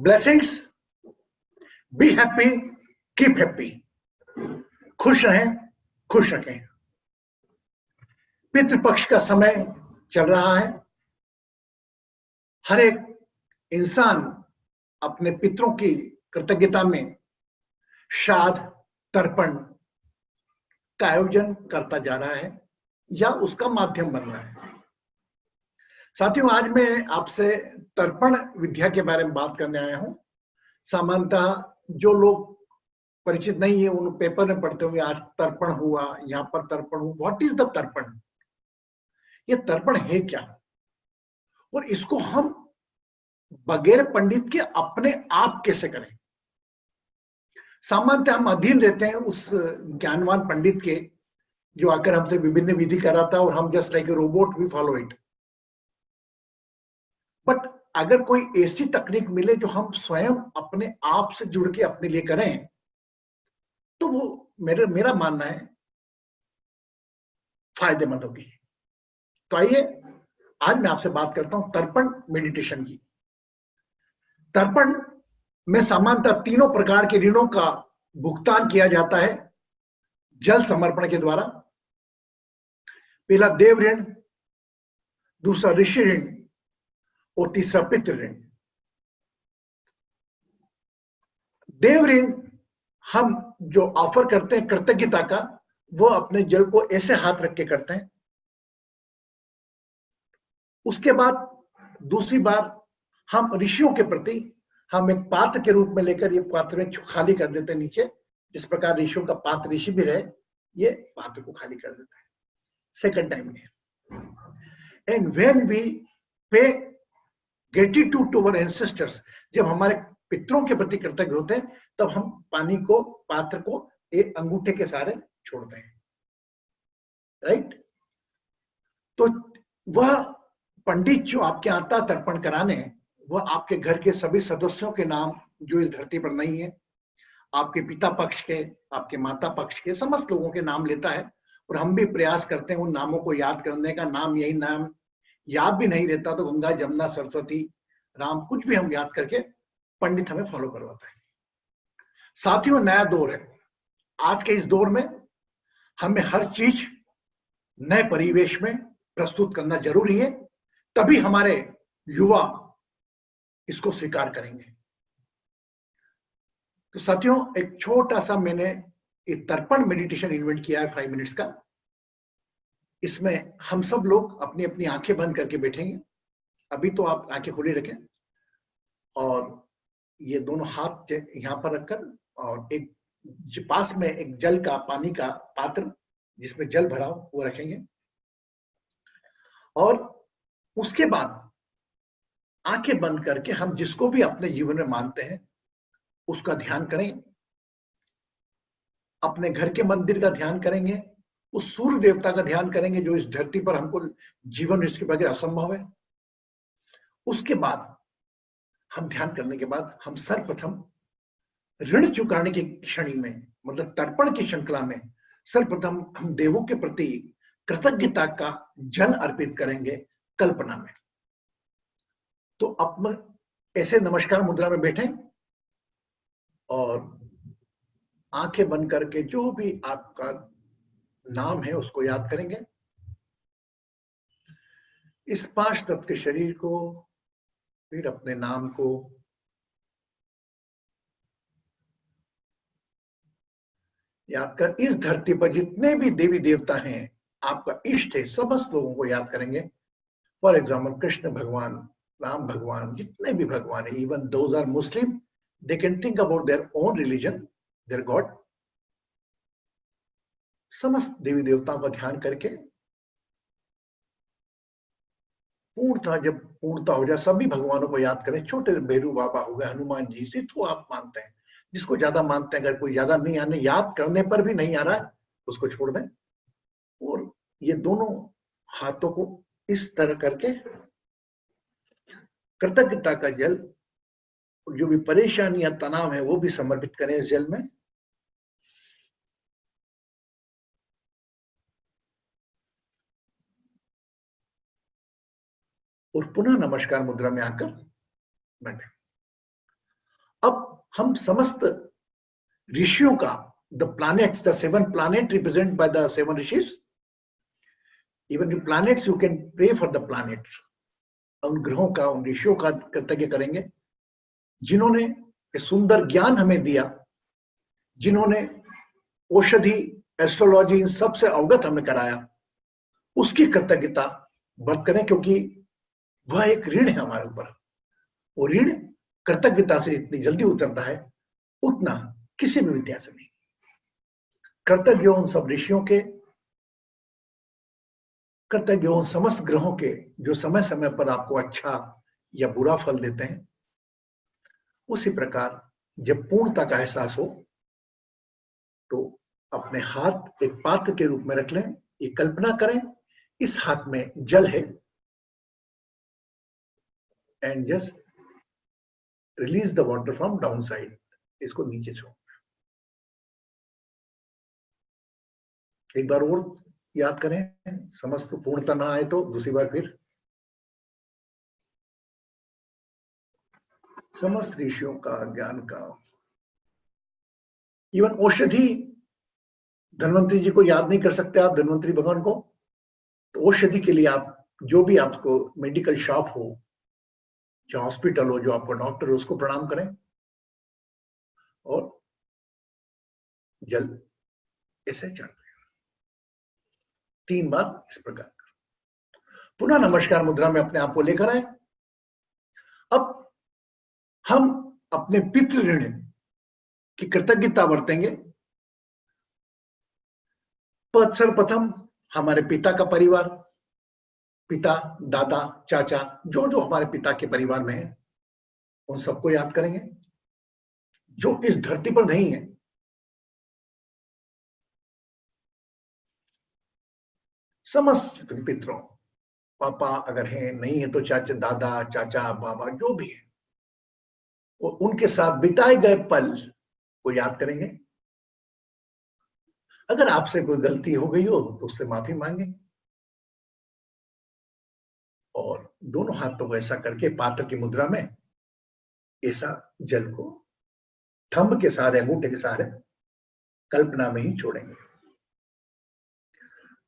Blessings be happy keep happy खुश रहें, खुश रखें। पितृपक्ष का समय चल रहा है। हर एक इंसान अपने पितरों की कृतज्ञता में श्राद्ध, तर्पण का आयोजन करता जा रहा है या उसका माध्यम बन रहा है। साथियों, आज मैं आपसे तर्पण विद्या के बारे में बात करने आया हूँ। सामान्यतः जो लोग परिचित नहीं है, उन पेपर में पढ़ते होंगे, आज तर्पण हुआ, यहाँ पर तर्पण हुआ। व्हाट इज़ द तर्पण? ये तर्पण है क्या? और इसको हम बगैर पंडित के अपने आप कैसे करें? सामान्यतः हम अधीन रहते हैं उस ज्ञानवान पंडित के, जो आकर हमसे विभिन्न विधि कराता है और हम just like a robot we follow it but अगर कोई ऐसी तकनीक मिले जो हम स्वयं अपने आप से जुड़ के अपने लिए करें तो वो मेरे, मेरा मानना है, फ़ायदेमंद होगी। तो आइए, आज मैं आपसे बात करता हूँ तर्पण मेडिटेशन की। तर्पण में सामान्यतः तीनों प्रकार के ऋणों का भुगतान किया जाता है, जल समर्पण के द्वारा। पहला देव ऋण, दूसरा ऋषि ऋण तीसरा पितृ ऋण। देव ऋण हम जो ऑफ़र करते हैं कृतज्ञता का, वो अपने जल को ऐसे हाथ रख के करते हैं। उसके बाद दूसरी बार हम ऋषियों के प्रति हम एक पात्र के रूप में लेकर ये पात्र में खाली कर देते हैं नीचे, जिस प्रकार ऋषियों का पात्र ऋषि भी रहे, ये पात्र को खाली कर देता है। Second time and when we pay gratitude to our ancestors जब हमारे पितरों के प्रति कृतज्ञ होते हैं, तब हम पानी को, पात्र को एक अंगूठे के सहारे छोड़ते हैं। राइट तो वह पंडित जो आपके आता तर्पण कराने वह आपके घर के सभी सदस्यों के नाम जो इस धरती पर नहीं है, आपके पिता पक्ष के, आपके माता पक्ष के, समस्त लोगों के नाम लेता है, और हम भी प्रयास करते हैं उन नामों को याद करने का। नाम यही नाम याद भी नहीं रहता तो गंगा जमुना सरस्वती, राम, कुछ भी हम याद करके पंडित हमें फॉलो करवाता है। साथियों, नया दौर है। आज के इस दौर में हमें हर चीज़ नए परिवेश में प्रस्तुत करना ज़रूरी है, तभी हमारे युवा इसको स्वीकार करेंगे। तो साथियों, एक छोटा सा मैंने एक तर्पण मेडिटेशन इन्वेंट किया है फाइव मिनट्स का। इसमें हम सब लोग अपनी अपनी आँखें बंद करके बैठेंगे। अभी तो आप आँखें खुली रखें। और ये दोनों हाथ यहाँ पर रखकर और एक पास में एक जल का, पानी का पात्र जिसमें जल भरा हो, वो रखेंगे। और उसके बाद आँखें बंद करके हम जिसको भी अपने जीवन में मानते हैं, उसका ध्यान करें। अपने घर के मंदिर का ध्यान करेंगे। उस सूर्य देवता का ध्यान करेंगे जो इस धरती पर हमको जीवन इसके बगैर असंभव है। उसके बाद, हम ध्यान करने के बाद, हम सर्वप्रथम ऋण चुकाने की क्षणी में मतलब तर्पण की श्रृंखला में, सर्वप्रथम हम देवों के प्रति कृतज्ञता का जल अर्पित करेंगे कल्पना में। तो अब ऐसे नमस्कार मुद्रा में बैठे और आँखें बंद करके जो भी आपका नाम है, उसको याद करेंगे। इस पाँच तत्व के शरीर को, फिर अपने नाम को, याद कर, इस धरती पर जितने भी देवी देवता हैं, आपका इष्ट है, समस्त लोगों को याद करेंगे। फॉर एग्ज़ाम्पल, कृष्ण भगवान, राम भगवान, जितने भी भगवान है, even are Muslim, they can think about their own religion, their god. समस्त देवी देवताओं का ध्यान करके पूर्णता जब पूर्णता हो जाए, सभी भगवानों को याद करें, छोटे भैरू बाबा हो गए, हनुमान जी से तो आप मानते हैं। जिसको ज़्यादा मानते हैं, अगर कोई ज़्यादा नहीं आने, याद करने पर भी नहीं आ रहा है, उसको छोड़ दें। और ये दोनों हाथों को इस तरह करके कृतज्ञता का जल, जो भी परेशानी या तनाव है, वो भी समर्पित करें इस जल में। और पुनः नमस्कार मुद्रा में आकर बैठे। अब हम समस्त ऋषियों का the planets the seven planet represent by the seven rishis even the planets you can pray for the planets उन ग्रहों का, उन ऋषियों का कृतज्ञ करेंगे। जिन्होंने सुंदर ज्ञान हमें दिया, जिन्होंने औषधि एस्ट्रोलॉजी इन सबसे अवगत हमें कराया, उसकी कृतज्ञता बर्त करें, क्योंकि वह एक ऋण है हमारे ऊपर। वो ऋण कृतज्ञता से इतनी जल्दी उतरता है, उतना किसी भी विद्या से नहीं। कर्तव्य उन सब ऋषियों के, कर्तव्य उन समस्त ग्रहों के जो समय समय पर आपको अच्छा या बुरा फल देते हैं, उसी प्रकार जब पूर्णता का एहसास हो तो अपने हाथ एक पात्र के रूप में रख लें ये कल्पना करें, इस हाथ में जल है and just release the water from down side इसको नीचे छोड़। एक बार और याद करें, समस्त पूर्णता ना आए तो दूसरी बार फिर। समस्त ऋषियों का ज्ञान का। इवन औषधि, धनवंतरी जी को याद नहीं कर सकते आप, धनवंतरी भगवान को। तो औषधि के लिए आप, जो भी आपको मेडिकल शॉप हो जो हॉस्पिटल हो, जो आपको डॉक्टर हो, उसको प्रणाम करें। और जल ऐसे चढ़ तीन बार इस प्रकार पुनः नमस्कार मुद्रा में अपने आप को लेकर आए। अब हम अपने पितृ ऋण की कृतज्ञता बरतेंगे। सर्वप्रथम हमारे पिता का परिवार पिता, दादा, चाचा, जो जो हमारे पिता के परिवार में है, उन सबको याद करेंगे। जो इस धरती पर नहीं है, समस्त पितरों, पापा अगर हैं, नहीं है तो चाचा, दादा, चाचा, बाबा, जो भी है, वो उनके साथ बिताए गए पल को याद करेंगे। अगर आपसे कोई गलती हो गई हो तो उससे माफ़ी मांगे। और दोनों हाथों को ऐसा करके पात्र की मुद्रा में ऐसा जल को थंब के सहारे, अंगूठे के सहारे कल्पना में ही छोड़ेंगे।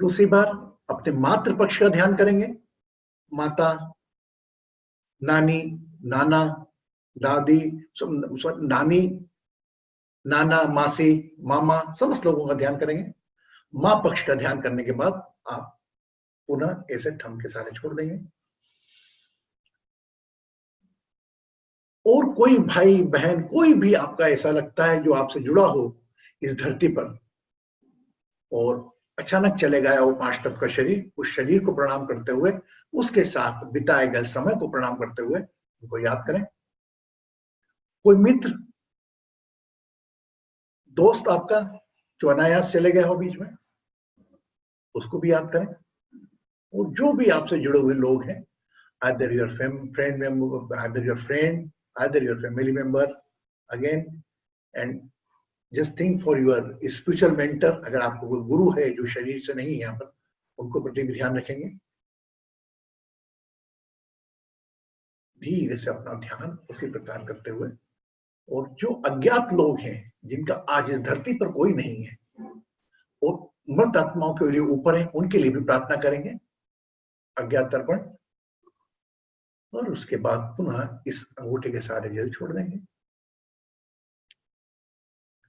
दूसरी बार अपने मातृ पक्ष का ध्यान करेंगे। माता, नानी, नाना, दादी नानी, नाना, मासी, मामा, समस्त लोगों का ध्यान करेंगे। माँ पक्ष का ध्यान करने के बाद आप पुनः ऐसे थम के सारे छोड़ देंगे। और कोई भाई बहन, कोई भी आपका ऐसा लगता है जो आपसे जुड़ा हो इस धरती पर, और अचानक चले गया वो पाँच तत्व का शरीर, उस शरीर को प्रणाम करते हुए, उसके साथ बिताए गए समय को प्रणाम करते हुए, उनको याद करें। कोई मित्र, दोस्त आपका जो अनायास चले गया हो बीच में, उसको भी याद करें। और जो भी आपसे जुड़े हुए लोग हैं, either your friend either your friend either your family member, again, and just think for your spiritual mentor, अगर आपको कोई गुरु है जो शरीर से नहीं है यहाँ पर, उनको प्रति भी ध्यान रखेंगे। धीरे से अपना ध्यान उसी प्रकार करते हुए, और जो अज्ञात लोग हैं, जिनका आज इस धरती पर कोई नहीं है, और मृत आत्माओं के लिए ऊपर है, उनके लिए भी प्रार्थना करेंगे। अज्ञात तर्पण और उसके बाद पुनः इस अंगूठे के सारे जल छोड़ देंगे।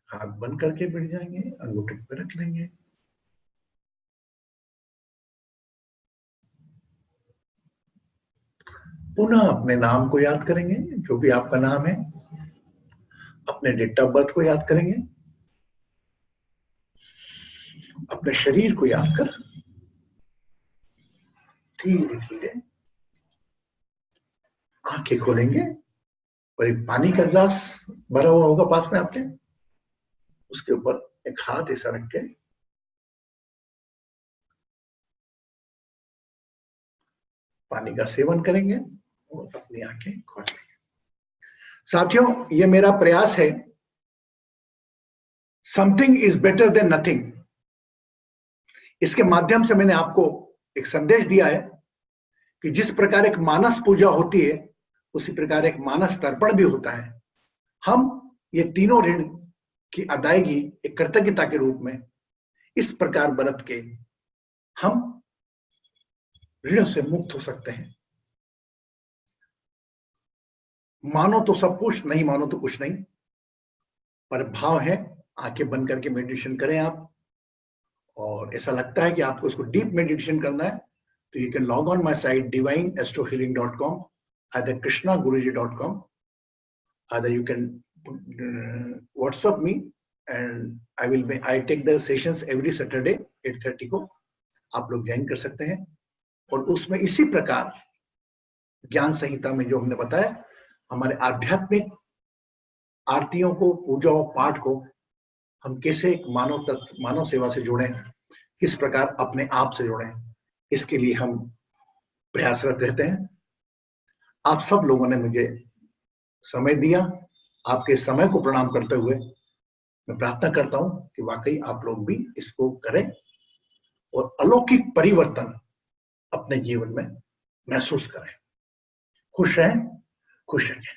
हाथ बंद करके बैठ जाएँगे, अंगूठे पे रख लेंगे। पुनः अपने नाम को याद करेंगे, जो भी आपका नाम है। अपने डेट ऑफ़ बर्थ को याद करेंगे। अपने शरीर को याद कर। धीरे धीरे आँखें खोलेंगे और एक पानी का ग्लास भरा हुआ होगा पास में आपके। उसके ऊपर एक हाथ ऐसा रख के पानी का सेवन करेंगे और अपनी आँखें खोलेंगे साथियों, ये मेरा प्रयास है। Something is better than nothing इसके माध्यम से मैंने आपको एक संदेश दिया है कि जिस प्रकार एक मानस पूजा होती है उसी प्रकार एक मानस तर्पण भी होता है। हम ये तीनों ऋण की अदायगी, एक कृतज्ञता के रूप में इस प्रकार बरत के हम ऋण से मुक्त हो सकते हैं। मानो तो सब कुछ, नहीं मानो तो कुछ नहीं। पर भाव है, आँखें बंद करके मेडिटेशन करें आप। और ऐसा लगता है कि आपको इसको डीप मेडिटेशन करना है तो you can log on my site divine astro dot com either krishna guruji dot com either you can uh, whatsapp me and i will be i take the sessions every saturday 8:30 को आप लोग join कर सकते हैं। और उसमें इसी प्रकार ज्ञान संहिता में जो हमने बताया हमारे आध्यात्मिक आरतियों को पूजा और पाठ को हम कैसे एक मानव तत्व मानव सेवा से जुड़े किस प्रकार अपने आप से जुड़े इसके लिए हम प्रयासरत रहते हैं। आप सब लोगों ने मुझे समय दिया, आपके समय को प्रणाम करते हुए मैं प्रार्थना करता हूँ कि वाकई आप लोग भी इसको करें और अलौकिक परिवर्तन अपने जीवन में महसूस करें। खुश रहें खुश रहें